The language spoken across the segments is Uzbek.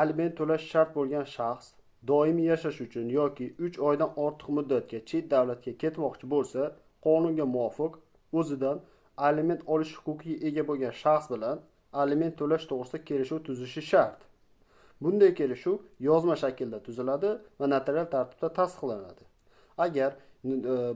aliment to'lash shart bo'lgan shaxs doimiy yashash uchun yoki uch oydan ortiq muddatga chet davlatga ketmoqchi bo'lsa qonunga muvofiq o'zidan aliment olish huquqiga ega bo'lgan shaxs bilan aliment to'lash to'g'risida kelishuv tuzishi shart. Bunday kelishuv yozma shaklda tuziladi va notarial tartibda tasdiqlanadi. Agar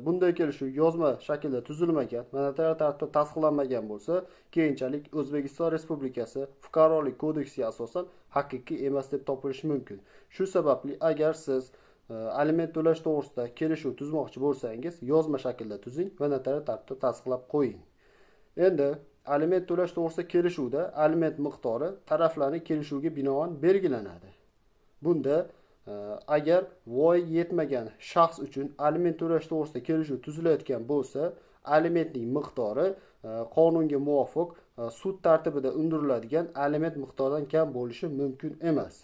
bunday kelishuv yozma shaklda tuzilmagan va tartibda tasdiqlanmagan bo'lsa keyinchalik o'zbekiston respublikasi fuqarolik kodeksiga asosan haqiqiy emas deb topilishi mumkin. Shu sababli agar siz e, aliment to'lash to'g'risida kelishuv tuzmoqchi bo'lsangiz yozma shaklda tuzing va notarial tartibda tasdiqlab qo'ying. Endi aliment to'lash to'g'risida kelishuvda aliment miqdori taraflarning kelishuviga binoan belgilanadi. Bunda agar voyaga yetmagan shaxs uchun aliment to'lash to'g'risida kelishuv tuzilayotgan bo'lsa alimentning miqdori e, qonunga muvofiq e, sud tartibida undiriladigan aliment miqdoridan kam bo'lishi mumkin emas.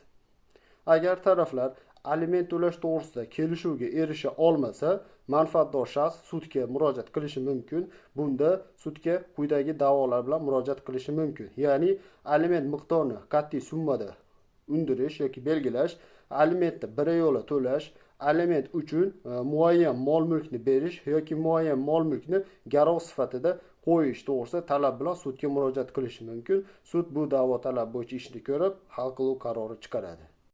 Agar taraflar aliment to'lash to'g'risida kelishuvga erisha olmasa manfaatdor shaxs sudga murojaat qilishi mumkin. Bunda sudga quyidagi da'volar bilan murojaat qilishi mumkin. Ya'ni aliment miqdorini qat'iy summada undirish yoki belgilash alimentni biryo'la to'lash aliment uchun e, muayyan mol mulkni berish yoki muayyan mol mulkni garov sifatida qo'yish to'g'risida talab bilan sudga murojaat qilishi mumkin. Sud bu da'vo talab bo'yicha ishni ko'rib hal qiluv qarori chiqaradi.